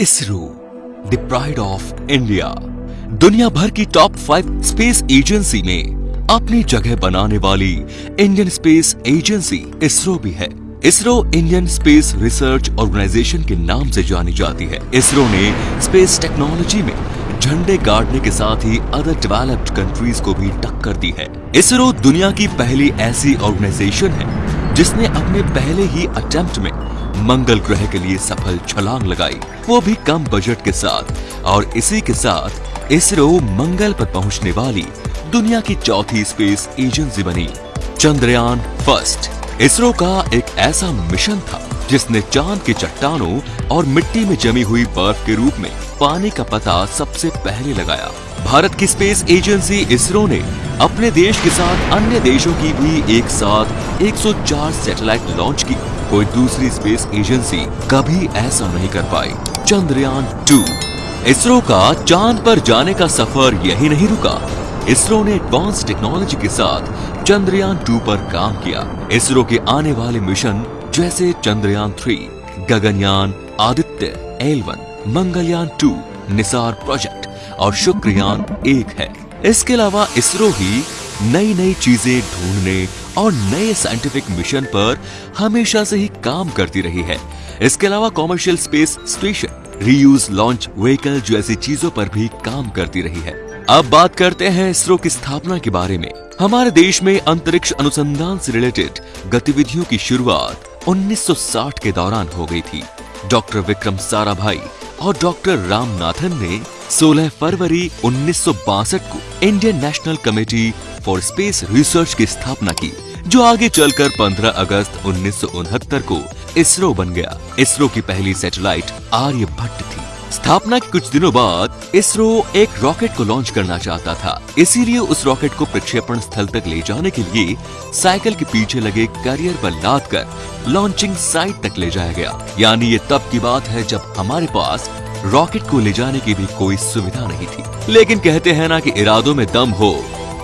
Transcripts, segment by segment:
ISRO the pride of India दुनिया भर की टॉप फाइव स्पेस एजेंसी में अपनी जगह बनाने वाली इंडियन स्पेस एजेंसी इसरो भी है। ISRO Indian space research organisation के नाम से जानी जाती है। इसरो ने स्पेस टेक्नोलॉजी में झंडे गाड़ने के साथ ही अदर डेवलप्ड कंट्रीज़ को भी टक्कर दी है। इसरो दुनिया की पहली ऐसी ऑर्गेनाइजेशन है जिसने अपने पहले ही अटेम्प्ट में मंगल ग्रह के लिए सफल छलांग लगाई। वो भी कम बजट के साथ। और इसी के साथ इसरो मंगल पर पहुँचने वाली दुनिया की चौथी स्पेस एजेंसी बनी। चंद्रयान फ़र्स्ट इसरो का एक ऐसा मिशन था, जिसने चाँद की चट्टानों और मिट्टी में जमी हुई बर्फ़ के रूप में पानी का पता सबसे पहले लगाया। भारत की स्पेस एजेंसी इसरो ने अपने देश के साथ अन्य देशों की भी एक साथ 104 सैटेलाइट लॉन्च की। कोई दूसरी स्पेस एजेंसी कभी ऐसा नहीं कर पाई। चंद्रयान टू इसरो का चाँद पर जाने का सफ़र यही नहीं रुका। इसरो ने एडवांस टेक्नोलॉजी के साथ चंद्रयान टू पर काम किया। इसरो के आने वाले मिशन जैसे Chandrayaan three Gaganyaan, Aditya L one Mangalyaan two NISAR project और शुक्रयान एक है। इसके अलावा इसरो ही नई नई चीज़ें ढूँढने और नए साइंटिफिक मिशन पर हमेशा से ही काम करती रही है। इसके अलावा commercial space station reuse launch vehicle जैसी चीज़ों पर भी काम करती रही है। अब बात करते हैं इसरो की स्थापना के बारे में। हमारे देश में अंतरिक्ष अनुसंधान से रिलेटेड गतिविधियों की शुरुआत 1960 के दौरान हो गई थी। डॉक्टर विक्रम साराभाई और डॉक्टर रामनाथन ने 16 फरवरी उन्नीस सौ बासठ को Indian National Committee for Space Research की स्थापना की। जो आगे चलकर 15 अगस्त उन्नीस सौ उनहत्तर को इसरो बन गया। इसरो की पहली सैटेलाइट आर्यभट्ट थी। स्थापना के कुछ दिनों बाद इसरो एक रॉकेट को लॉन्च करना चाहता था। इसीलिए उस रॉकेट को प्रक्षेपण स्थल तक ले जाने के लिए साइकिल के पीछे लगे कैरियर पर लाद कर लॉन्चिंग साइट तक ले जाया गया। यानी ये तब की बात है जब हमारे पास रॉकेट को ले जाने की भी कोई सुविधा नहीं थी। लेकिन कहते हैं ना कि इरादों में दम हो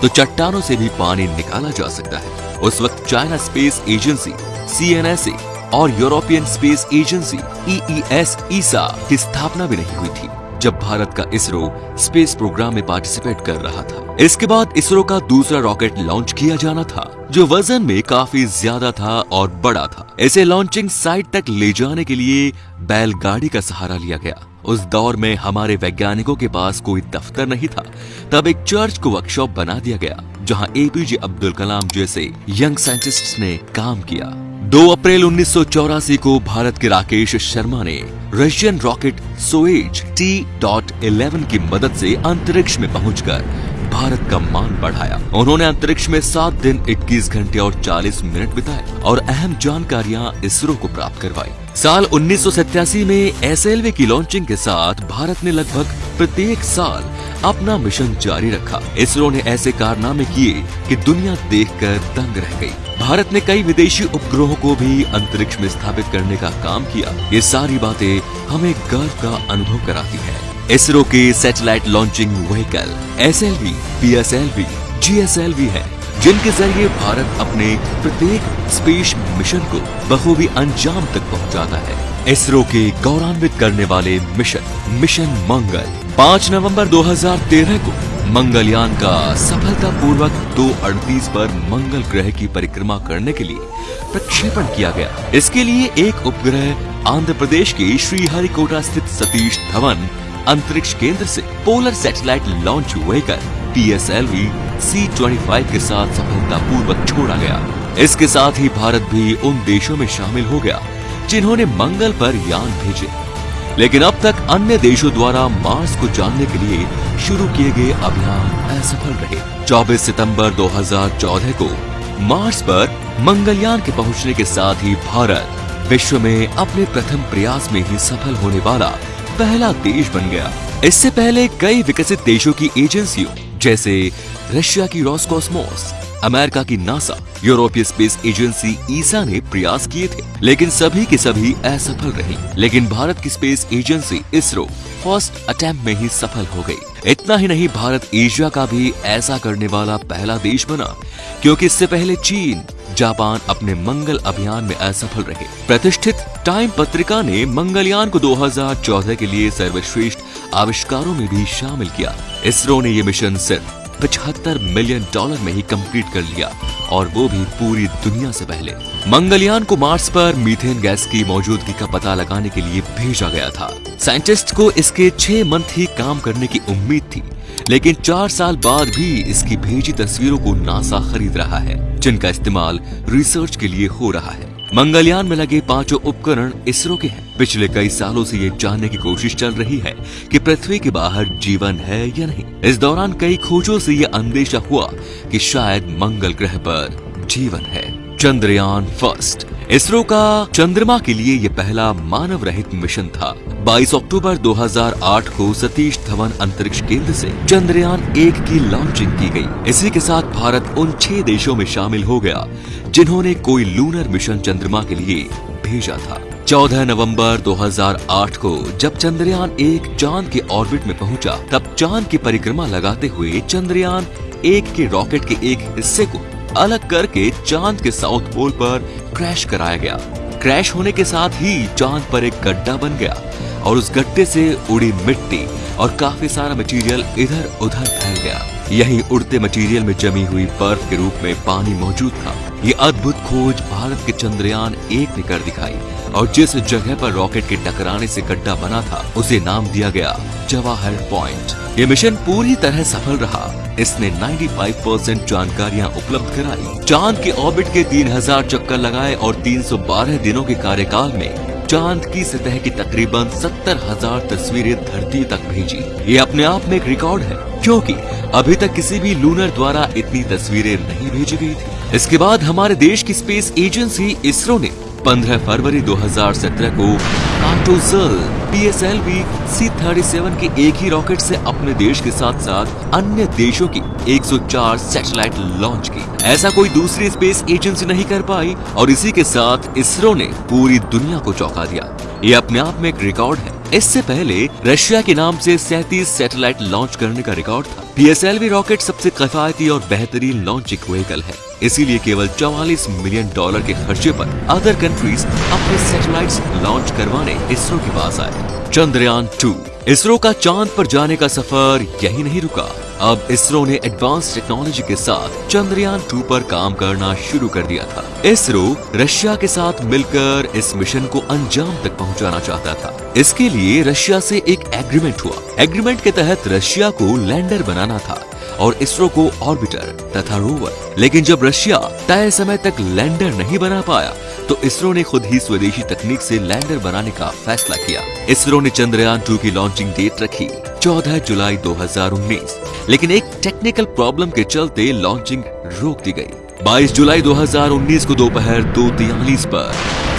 तो चट्टानों से भी पानी निकाला जा सकता है। उस वक्त चाइना स्पेस एजेंसी सी और यूरोपियन स्पेस एजेंसी ईईएस ईसा की स्थापना भी नहीं हुई थी, जब भारत का इसरो स्पेस प्रोग्राम में पार्टिसिपेट कर रहा था। इसके बाद इसरो का दूसरा रॉकेट लॉन्च किया जाना था, जो वज़न में काफ़ी ज़्यादा था और बड़ा था। इसे लॉन्चिंग साइट तक ले जाने के लिए बैलगाड़ी का सहारा लिया गया। उस दौर में हमारे वैज्ञानिकों के पास कोई दफ्तर नहीं था। तब एक चर्च को वर्कशॉप बना दिया गया, जहाँ एपीजे अब्दुल कलाम जैसे यंग साइंटिस्ट्स ने काम किया। 2 अप्रैल उन्नीस सौ चौरासी को भारत के राकेश शर्मा ने Russian rocket Soyuz T dot eleven की मदद से अंतरिक्ष में पहुंचकर भारत का मान बढ़ाया। उन्होंने अंतरिक्ष में सात दिन 21 घंटे और 40 मिनट बिताए और अहम जानकारियाँ इसरो को प्राप्त करवाई। साल उन्नीस सौ सतासी में एसएलवी की लॉन्चिंग के साथ भारत ने लगभग प्रत्येक साल अपना मिशन जारी रखा। इसरो ने ऐसे कारनामे किए कि दुनिया देखकर दंग रह गई। भारत ने कई विदेशी उपग्रहों को भी अंतरिक्ष में स्थापित करने का काम किया। ये सारी बातें हमें गर्व का अनुभव कराती है। इसरो के satellite launching vehicle S L V P S L V G S L V है, जिनके ज़रिए भारत अपने प्रत्येक स्पेस मिशन को बखूबी अंजाम तक पहुंचाता है। इसरो के गौरवान्वित करने वाले मिशन मिशन मंगल 5 नवंबर 2013 को मंगलयान का सफलतापूर्वक दो अड़तीस पर मंगल ग्रह की परिक्रमा करने के लिए प्रक्षेपण किया गया। इसके लिए एक उपग्रह आंध्र प्रदेश के श्रीहरिकोटा स्थित सतीश धवन अंतरिक्ष केंद्र से polar satellite launch vehicle P S L V C twenty five के साथ सफलतापूर्वक छोड़ा गया। इसके साथ ही भारत भी उन देशों में शामिल हो गया, जिन्होंने मंगल पर यान भेजे। लेकिन अब तक अन्य देशों द्वारा मार्स को जानने के लिए शुरू किए गए अभियान असफल रहे। 24 सितंबर 2014 को मार्स पर मंगलयान के पहुँचने के साथ ही भारत विश्व में अपने प्रथम प्रयास में ही सफल होने वाला पहला देश बन गया। इससे पहले कई विकसित देशों की एजेंसियों, जैसे रशिया की रॉसकॉस्मोस, अमेरिका की नासा, यूरोपीय स्पेस एजेंसी ईसा ने प्रयास किए थे, लेकिन सभी के सभी असफल रही। लेकिन भारत की space agency ISRO first attempt में ही सफल हो गई। इतना ही नहीं, भारत एशिया का भी ऐसा करने वाला पहला देश बना, क्योंकि इससे पहले चीन, जापान अपने मंगल अभियान में असफल रहे। प्रतिष्ठित टाइम पत्रिका ने मंगलयान को 2014 के लिए सर्वश्रेष्ठ आविष्कारों में भी शामिल किया। इसरो ने ये मिशन सिर्फ़ पचहत्तर मिलियन डॉलर में ही कंप्लीट कर लिया और वो भी पूरी दुनिया से पहले। मंगलयान को मार्स पर मीथेन गैस की मौजूदगी का पता लगाने के लिए भेजा गया था। साइंटिस्ट को इसके छह मंथ ही काम करने की उम्मीद थी, लेकिन चार साल बाद भी इसकी भेजी तस्वीरों को नासा खरीद रहा है, जिनका इस्तेमाल रिसर्च के लिए हो रहा है। मंगलयान में लगे पाँचों उपकरण इसरो के हैं। पिछले कई सालों से ये जानने की कोशिश चल रही है कि पृथ्वी के बाहर जीवन है या नहीं। इस दौरान कई खोजों से ये अंदेशा हुआ कि शायद मंगल ग्रह पर जीवन है। चंद्रयान फ़र्स्ट। इसरो का चंद्रमा के लिए यह पहला मानव रहित मिशन था। 22 अक्टूबर 2008 को सतीश धवन अंतरिक्ष केंद्र से चंद्रयान एक की लॉन्चिंग की गई। इसी के साथ भारत उन छह देशों में शामिल हो गया, जिन्होंने कोई लूनर मिशन चंद्रमा के लिए भेजा था। 14 नवंबर 2008 को जब चंद्रयान एक चाँद के ऑर्बिट में पहुँचा, तब चाँद की परिक्रमा लगाते हुए चंद्रयान एक के रॉकेट के एक हिस्से को अलग करके चाँद के साउथ पोल पर क्रैश कराया गया। क्रैश होने के साथ ही चाँद पर एक गड्ढा बन गया और उस गड्ढे से उड़ी मिट्टी और काफ़ी सारा मटेरियल इधर उधर फैल गया। यही उड़ते मटेरियल में जमी हुई बर्फ़ के रूप में पानी मौजूद था। ये अद्भुत खोज भारत के चंद्रयान एक ने कर दिखाई और जिस जगह पर रॉकेट के टकराने से गड्ढा बना था, उसे नाम दिया गया जवाहर पॉइंट। ये मिशन पूरी तरह सफल रहा। इसने 95 परसेंट जानकारियाँ उपलब्ध कराई। चाँद के ऑर्बिट के 3000 चक्कर लगाए और 312 दिनों के कार्यकाल में चाँद की सतह की तकरीबन सत्तर हज़ार तस्वीरें धरती तक भेजी। ये अपने आप में एक रिकॉर्ड है, क्योंकि अभी तक किसी भी लूनर द्वारा इतनी तस्वीरें नहीं भेजी गई थी। इसके बाद हमारे देश की स्पेस एजेंसी इसरो ने 15 फरवरी 2017 को कार्टोजल पीएसएलवी सी थर्टी के एक ही रॉकेट से अपने देश के साथ साथ अन्य देशों की 104 सैटेलाइट लॉन्च की। ऐसा कोई दूसरी स्पेस एजेंसी नहीं कर पाई और इसी के साथ इसरो ने पूरी दुनिया को चौंका दिया। ये अपने आप में एक रिकॉर्ड है। इससे पहले रशिया के नाम से सैतीस सैटेलाइट लॉन्च करने का रिकॉर्ड था। पीएसएलवी रॉकेट सबसे किफायती और बेहतरीन लॉन्चिंग व्हीकल है। इसीलिए केवल 44 मिलियन डॉलर के खर्चे पर अदर कंट्रीज़ अपने सैटेलाइट्स लॉन्च करवाने इसरो के पास आए। चंद्रयान टू इसरो का चाँद पर जाने का सफ़र यही नहीं रुका। अब इसरो ने एडवांस टेक्नोलॉजी के साथ चंद्रयान टू पर काम करना शुरू कर दिया था। इसरो रशिया के साथ मिलकर इस मिशन को अंजाम तक पहुंचाना चाहता था। इसके लिए रशिया से एक एग्रीमेंट हुआ। एग्रीमेंट के तहत रशिया को लैंडर बनाना था। और इसरो को ऑर्बिटर तथा रोवर। लेकिन जब रशिया तय समय तक लैंडर नहीं बना पाया तो इसरो ने खुद ही स्वदेशी तकनीक से लैंडर बनाने का फैसला किया। इसरो ने चंद्रयान टू की लॉन्चिंग डेट रखी 14 जुलाई 2019 लेकिन एक टेक्निकल प्रॉब्लम के चलते लॉन्चिंग रोक दी गई। 22 जुलाई 2019 को दोपहर दो तियालीस पर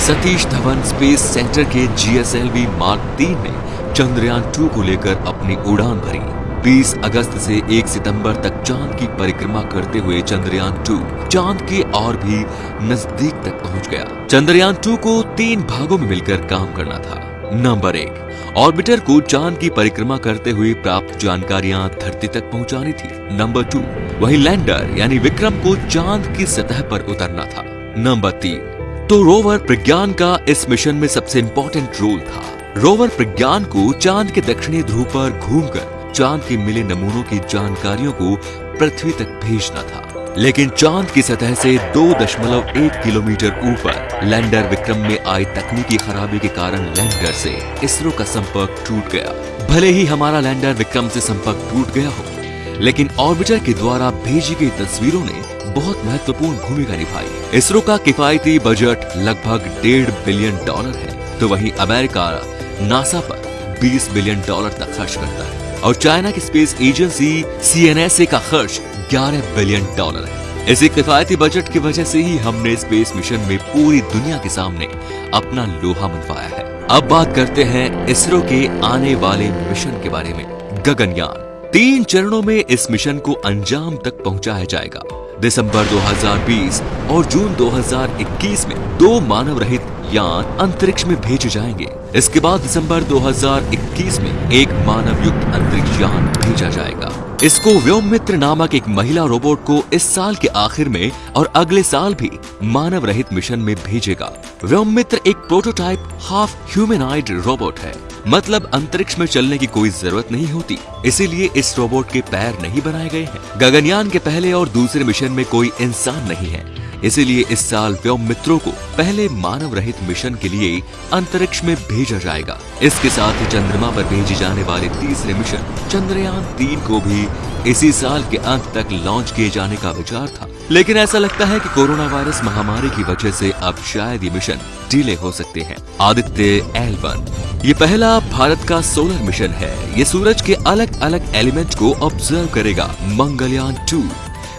सतीश धवन स्पेस सेंटर के जीएसएलवी मार्क तीन में चंद्रयान टू को लेकर अपनी उड़ान भरी। 20 अगस्त से 1 सितंबर तक चाँद की परिक्रमा करते हुए चंद्रयान टू, चाँद के और भी नज़दीक तक पहुँच गया। चंद्रयान टू को तीन भागों में मिलकर काम करना था। नंबर एक, ऑर्बिटर को चाँद की परिक्रमा करते हुए प्राप्त जानकारियाँ धरती तक पहुंचानी थी। नंबर टू, वही लैंडर, यानी विक्रम को चाँद की सतह पर उतरना था। नंबर तीन तो रोवर प्रज्ञान का इस मिशन में सबसे इम्पोर्टेंट रोल था। रोवर प्रज्ञान को चाँद के दक्षिणी ध्रुव पर घूमकर चाँद के मिले नमूनों की जानकारियों को पृथ्वी तक भेजना था। लेकिन चाँद की सतह से दो दशमलव एक किलोमीटर ऊपर लैंडर विक्रम में आई तकनीकी खराबी के कारण लैंडर से इसरो का संपर्क टूट गया। भले ही हमारा लैंडर विक्रम से संपर्क टूट गया हो, लेकिन ऑर्बिटर के द्वारा भेजी गई तस्वीरों ने बहुत महत्वपूर्ण भूमिका निभाई। इसरो का किफायती बजट लगभग डेढ़ बिलियन डॉलर है तो वहीं अमेरिका नासा पर 20 बिलियन डॉलर तक खर्च करता है। और चाइना की स्पेस एजेंसी CNSA का खर्च 11 बिलियन डॉलर है। इसी किफायती बजट की वजह से ही हमने स्पेस मिशन में पूरी दुनिया के सामने अपना लोहा मनवाया है। अब बात करते हैं इसरो के आने वाले मिशन के बारे में। गगनयान, तीन चरणों में इस मिशन को अंजाम तक पहुँचाया जाएगा। दिसंबर 2020 और जून 2021 में दो मानव रहित यान अंतरिक्ष में भेजे जाएँगे। इसके बाद दिसंबर 2021 में एक मानव युक्त अंतरिक्ष यान भेजा जाएगा। इसको व्योममित्र नामक एक महिला रोबोट को इस साल के आखिर में और अगले साल भी मानव रहित मिशन में भेजेगा। व्योममित्र एक प्रोटोटाइप हाफ़ ह्यूमेनाइड रोबोट है। मतलब अंतरिक्ष में चलने की कोई ज़रूरत नहीं होती। इसीलिए इस रोबोट के पैर नहीं बनाए गए हैं। गगनयान के पहले और दूसरे मिशन में कोई इंसान नहीं है। इसीलिए इस साल व्योम मित्रों को पहले मानव रहित मिशन के लिए अंतरिक्ष में भेजा जाएगा। इसके साथ ही चंद्रमा पर भेजे जाने वाले तीसरे मिशन, चंद्रयान तीन को भी इसी साल के अंत तक लॉन्च किए जाने का विचार था। लेकिन ऐसा लगता है कि कोरोना वायरस महामारी की वजह से अब शायद ये मिशन डिले हो सकते हैं। आदित्य एल वन ये पहला भारत का सोलर मिशन है। ये सूरज के अलग अलग एलिमेंट को ऑब्ज़र्व करेगा। मंगलयान टू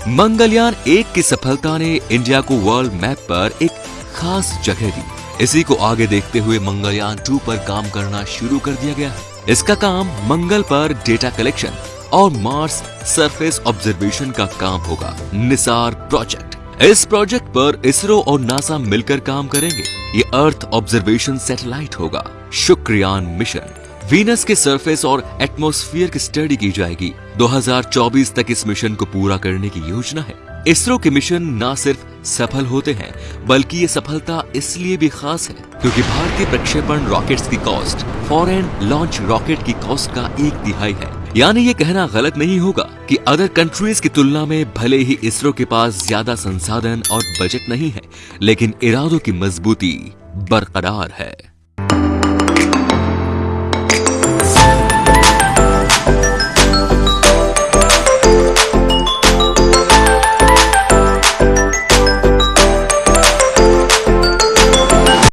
मंगलयान एक की सफलता ने इंडिया को वर्ल्ड मैप पर एक खास जगह दी। इसी को आगे देखते हुए मंगलयान टू पर काम करना शुरू कर दिया गया है। इसका काम मंगल पर डेटा कलेक्शन और मार्स सरफेस ऑब्जर्वेशन का काम होगा निसार प्रोजेक्ट इस प्रोजेक्ट पर इसरो और नासा मिलकर काम करेंगे। ये अर्थ ऑब्जर्वेशन सैटेलाइट होगा। शुक्रयान मिशन वीनस के सरफेस और एटमॉस्फेयर की स्टडी की जाएगी। 2024 तक इस मिशन को पूरा करने की योजना है। इसरो के मिशन न सिर्फ़ सफल होते हैं, बल्कि ये सफलता इसलिए भी खास है क्योंकि भारतीय प्रक्षेपण रॉकेट्स की कॉस्ट, फॉरेन लॉन्च रॉकेट की कॉस्ट का एक तिहाई है। यानी ये कहना गलत नहीं होगा कि अदर कंट्रीज़ की तुलना में भले ही इसरो के पास ज़्यादा संसाधन और बजट नहीं है, लेकिन इरादों की मजबूती बरकरार है।